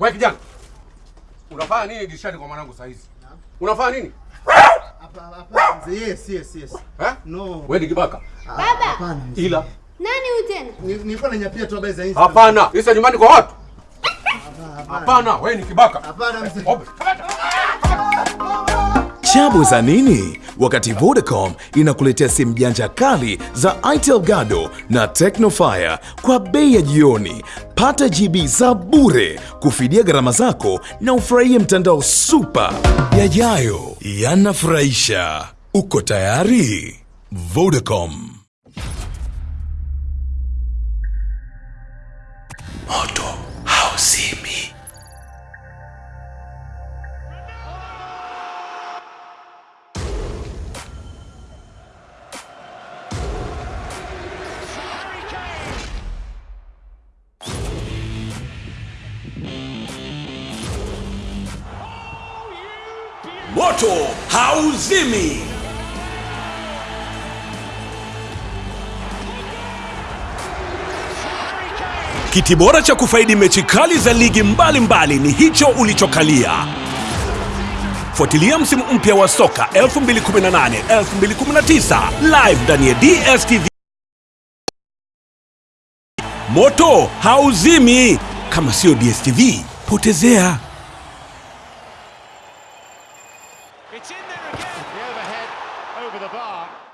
Wewe kijana. Unafanya nini dirishani kwa mwanangu saa hizi? Unafanya nini? Hapa hapa. Yes, yes, yes. Eh? No. Wewe ni kibaka. Ah, Baba. Hapana. Ila. Nani huyu tena? Nilikuwa nanyapia tu habari za hizi. Hapana. Nyumbani kwa watu. Hapana, wewe ni kibaka. Hapana mzee. Chabu za nini? Wakati Vodacom inakuletea simu janja kali za Itel Gado na Tecnofire kwa bei ya jioni. Pata GB za bure kufidia gharama zako na ufurahie mtandao super. Yajayo yanafurahisha. Uko tayari? Vodacom. Moto Moto hauzimi. Kiti bora cha kufaidi mechi kali za ligi mbalimbali mbali ni hicho ulichokalia. Fuatilia msimu mpya wa soka 2018 2019 live ndani ya DStv. Moto hauzimi. Kama sio DStv, potezea. It's in there again. The overhead over the bar.